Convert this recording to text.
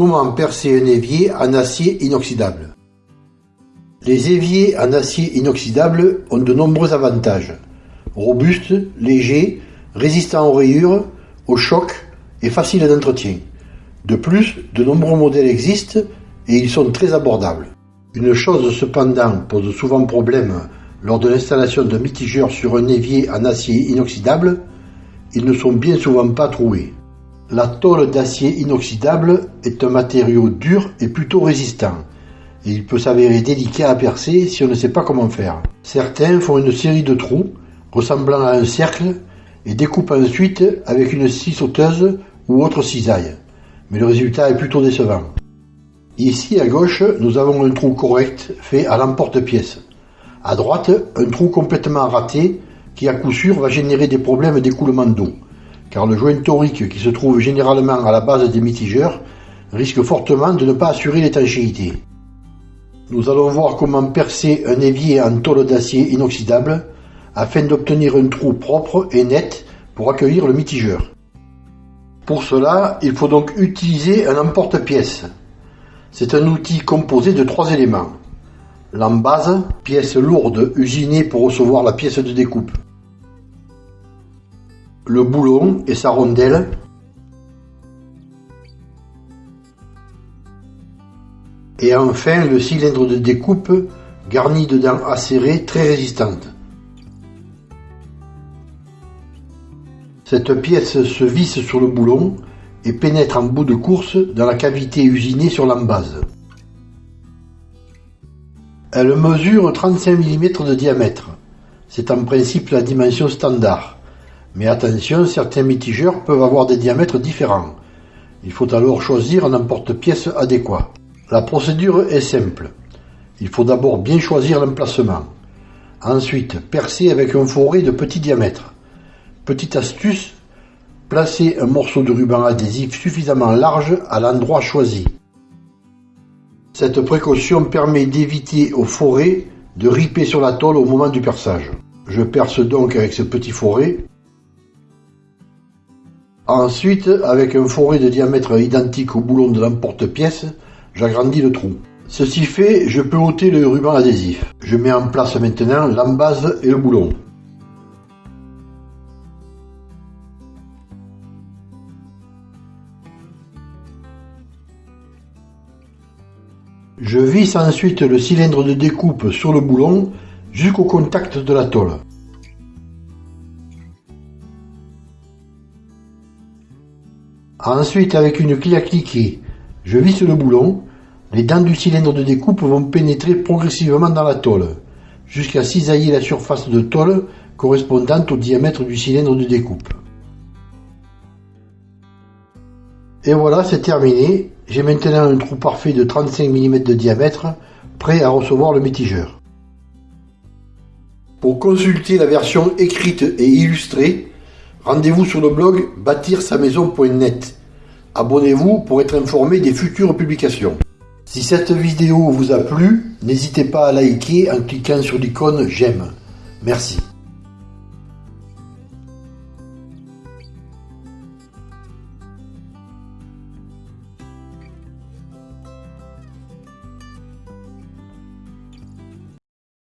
Comment percer un évier en acier inoxydable Les éviers en acier inoxydable ont de nombreux avantages. Robustes, légers, résistants aux rayures, aux chocs et faciles d'entretien. De plus, de nombreux modèles existent et ils sont très abordables. Une chose cependant pose souvent problème lors de l'installation d'un mitigeur sur un évier en acier inoxydable, ils ne sont bien souvent pas troués. La tôle d'acier inoxydable est un matériau dur et plutôt résistant, et il peut s'avérer délicat à percer si on ne sait pas comment faire. Certains font une série de trous ressemblant à un cercle et découpent ensuite avec une scie sauteuse ou autre cisaille, mais le résultat est plutôt décevant. Ici à gauche, nous avons un trou correct fait à l'emporte-pièce. À droite, un trou complètement raté qui à coup sûr va générer des problèmes d'écoulement d'eau car le joint torique qui se trouve généralement à la base des mitigeurs risque fortement de ne pas assurer l'étanchéité. Nous allons voir comment percer un évier en tôle d'acier inoxydable afin d'obtenir un trou propre et net pour accueillir le mitigeur. Pour cela, il faut donc utiliser un emporte-pièce. C'est un outil composé de trois éléments. L'embase, pièce lourde usinée pour recevoir la pièce de découpe le boulon et sa rondelle et enfin le cylindre de découpe garni de dents acérées très résistantes. Cette pièce se visse sur le boulon et pénètre en bout de course dans la cavité usinée sur l'embase. Elle mesure 35 mm de diamètre. C'est en principe la dimension standard. Mais attention, certains mitigeurs peuvent avoir des diamètres différents. Il faut alors choisir un emporte-pièce adéquat. La procédure est simple. Il faut d'abord bien choisir l'emplacement. Ensuite, percer avec un forêt de petit diamètre. Petite astuce, placez un morceau de ruban adhésif suffisamment large à l'endroit choisi. Cette précaution permet d'éviter au forêt de riper sur la tôle au moment du perçage. Je perce donc avec ce petit forêt Ensuite, avec un forêt de diamètre identique au boulon de l'emporte-pièce, j'agrandis le trou. Ceci fait, je peux ôter le ruban adhésif. Je mets en place maintenant l'embase et le boulon. Je visse ensuite le cylindre de découpe sur le boulon jusqu'au contact de la tôle. Ensuite, avec une clé à cliquer, je visse le boulon. Les dents du cylindre de découpe vont pénétrer progressivement dans la tôle, jusqu'à cisailler la surface de tôle correspondante au diamètre du cylindre de découpe. Et voilà, c'est terminé. J'ai maintenant un trou parfait de 35 mm de diamètre, prêt à recevoir le mitigeur. Pour consulter la version écrite et illustrée, Rendez-vous sur le blog bâtir-sa-maison.net. Abonnez-vous pour être informé des futures publications. Si cette vidéo vous a plu, n'hésitez pas à liker en cliquant sur l'icône j'aime. Merci.